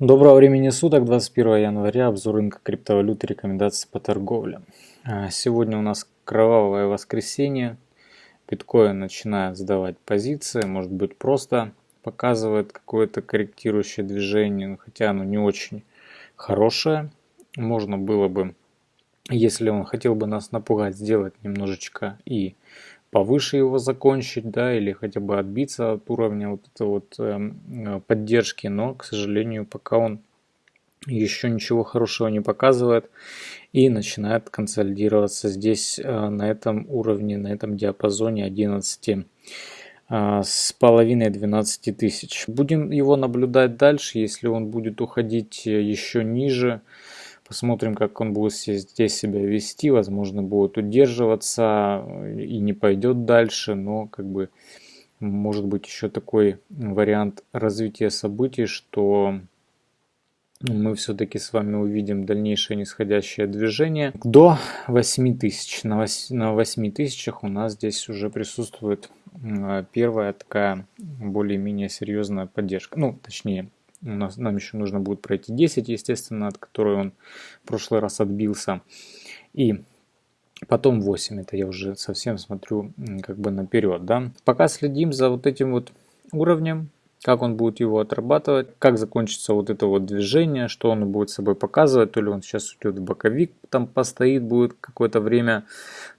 Доброго времени суток, 21 января, обзор рынка криптовалюты, рекомендации по торговле. А, сегодня у нас кровавое воскресенье, биткоин начинает сдавать позиции, может быть просто показывает какое-то корректирующее движение, хотя оно не очень хорошее. Можно было бы, если он хотел бы нас напугать, сделать немножечко и повыше его закончить, да, или хотя бы отбиться от уровня вот этой вот э, поддержки, но, к сожалению, пока он еще ничего хорошего не показывает и начинает консолидироваться здесь э, на этом уровне, на этом диапазоне 11 э, с половиной 12 тысяч. Будем его наблюдать дальше, если он будет уходить еще ниже, Посмотрим, как он будет здесь себя вести. Возможно, будет удерживаться и не пойдет дальше. Но как бы может быть еще такой вариант развития событий, что мы все-таки с вами увидим дальнейшее нисходящее движение до 8000. На 8 тысячах у нас здесь уже присутствует первая такая более-менее серьезная поддержка. Ну, точнее, у нас, нам еще нужно будет пройти 10, естественно, от которой он в прошлый раз отбился. И потом 8, это я уже совсем смотрю как бы наперед. Да? Пока следим за вот этим вот уровнем как он будет его отрабатывать, как закончится вот это вот движение, что он будет собой показывать, то ли он сейчас уйдет в боковик, там постоит, будет какое-то время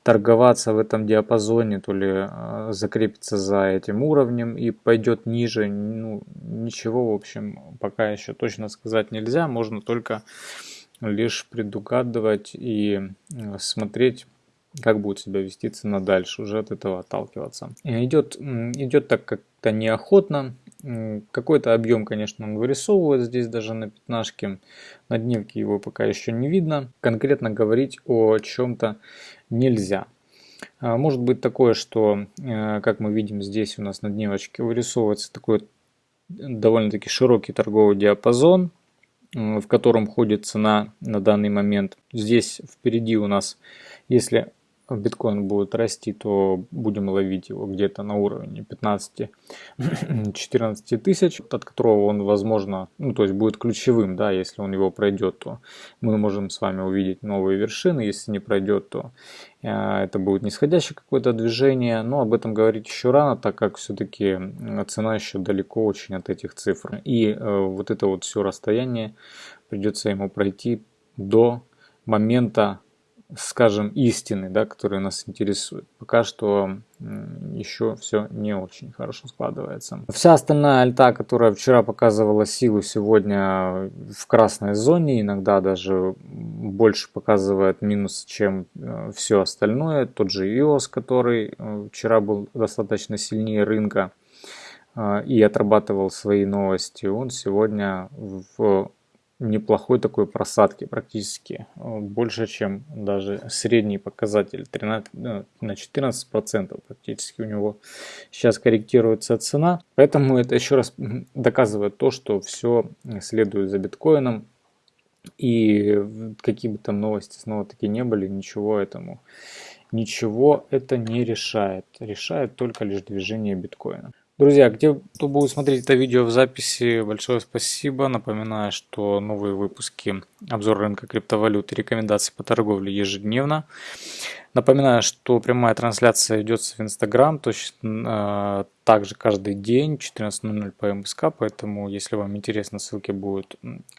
торговаться в этом диапазоне, то ли э, закрепится за этим уровнем и пойдет ниже, ну ничего в общем пока еще точно сказать нельзя, можно только лишь предугадывать и э, смотреть как будет себя вести цена дальше, уже от этого отталкиваться. Идет, идет так как-то неохотно, какой-то объем, конечно, он вырисовывает здесь даже на пятнашке. На дневке его пока еще не видно. Конкретно говорить о чем-то нельзя. А, может быть такое, что, э, как мы видим здесь у нас на дневочке, вырисовывается такой довольно-таки широкий торговый диапазон, в котором ходит цена на данный момент. Здесь впереди у нас, если биткоин будет расти, то будем ловить его где-то на уровне 15-14 тысяч, от которого он, возможно, ну, то есть будет ключевым, да, если он его пройдет, то мы можем с вами увидеть новые вершины, если не пройдет, то э, это будет нисходящее какое-то движение, но об этом говорить еще рано, так как все-таки цена еще далеко очень от этих цифр. И э, вот это вот все расстояние придется ему пройти до момента скажем, истины, да, которые нас интересуют. Пока что еще все не очень хорошо складывается. Вся остальная альта, которая вчера показывала силу, сегодня в красной зоне, иногда даже больше показывает минус, чем э, все остальное. Тот же EOS, который э, вчера был достаточно сильнее рынка э, и отрабатывал свои новости, он сегодня в неплохой такой просадки практически. Э, больше, чем даже средний показатель. 13, ну, на 14% практически у него сейчас корректируется цена. Поэтому это еще раз доказывает то, что все следует за биткоином. И какие бы там новости снова таки не были, ничего этому, ничего это не решает. Решает только лишь движение биткоина. Друзья, где кто будет смотреть это видео в записи, большое спасибо. Напоминаю, что новые выпуски обзор рынка криптовалют и рекомендации по торговле ежедневно. Напоминаю, что прямая трансляция ведется в Инстаграм, точно э, также каждый день 14.00 по МСК, поэтому если вам интересно, ссылки будут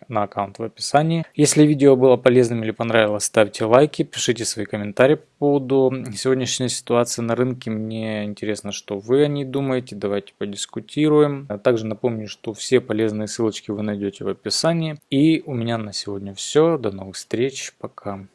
на аккаунт в описании. Если видео было полезным или понравилось, ставьте лайки, пишите свои комментарии по поводу сегодняшней ситуации на рынке. Мне интересно, что вы о ней думаете, давайте подискутируем. А также напомню, что все полезные ссылочки вы найдете в описании. И у меня на сегодня все, до новых встреч, пока.